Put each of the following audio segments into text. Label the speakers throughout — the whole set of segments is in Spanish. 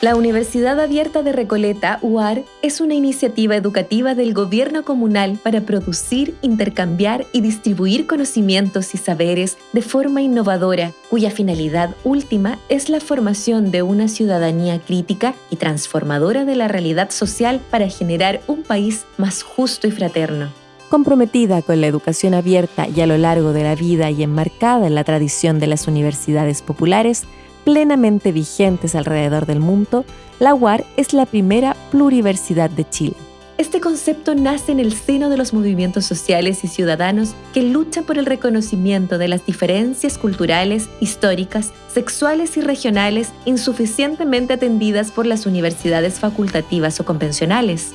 Speaker 1: La Universidad Abierta de Recoleta, UAR, es una iniciativa educativa del gobierno comunal para producir, intercambiar y distribuir conocimientos y saberes de forma innovadora, cuya finalidad última es la formación de una ciudadanía crítica y transformadora de la realidad social para generar un país más justo y fraterno.
Speaker 2: Comprometida con la educación abierta y a lo largo de la vida y enmarcada en la tradición de las universidades populares, plenamente vigentes alrededor del mundo, la UAR es la primera pluriversidad de Chile.
Speaker 1: Este concepto nace en el seno de los movimientos sociales y ciudadanos que luchan por el reconocimiento de las diferencias culturales, históricas, sexuales y regionales insuficientemente atendidas por las universidades facultativas o convencionales.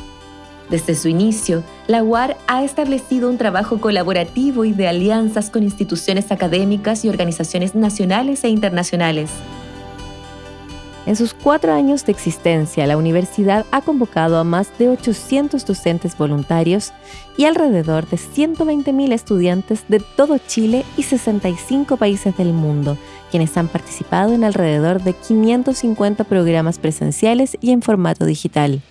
Speaker 1: Desde su inicio, la UAR ha establecido un trabajo colaborativo y de alianzas con instituciones académicas y organizaciones nacionales e internacionales.
Speaker 2: En sus cuatro años de existencia, la universidad ha convocado a más de 800 docentes voluntarios y alrededor de 120.000 estudiantes de todo Chile y 65 países del mundo, quienes han participado en alrededor de 550 programas presenciales y en formato digital.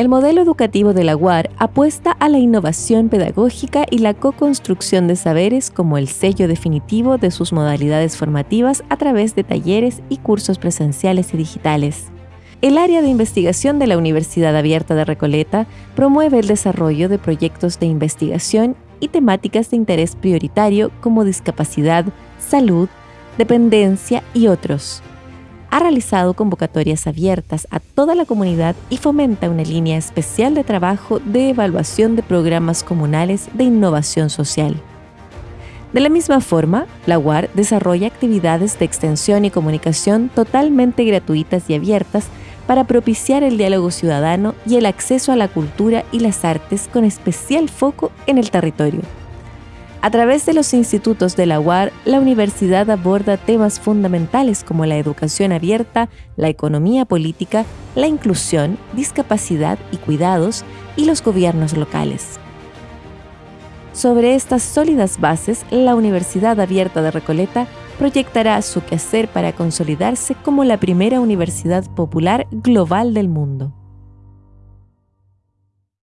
Speaker 2: El modelo educativo de la UAR apuesta a la innovación pedagógica y la co-construcción de saberes como el sello definitivo de sus modalidades formativas a través de talleres y cursos presenciales y digitales. El área de investigación de la Universidad Abierta de Recoleta promueve el desarrollo de proyectos de investigación y temáticas de interés prioritario como discapacidad, salud, dependencia y otros ha realizado convocatorias abiertas a toda la comunidad y fomenta una línea especial de trabajo de evaluación de programas comunales de innovación social. De la misma forma, la UAR desarrolla actividades de extensión y comunicación totalmente gratuitas y abiertas para propiciar el diálogo ciudadano y el acceso a la cultura y las artes con especial foco en el territorio. A través de los institutos de la UAR, la universidad aborda temas fundamentales como la educación abierta, la economía política, la inclusión, discapacidad y cuidados y los gobiernos locales. Sobre estas sólidas bases, la Universidad Abierta de Recoleta proyectará su quehacer para consolidarse como la primera universidad popular global del mundo.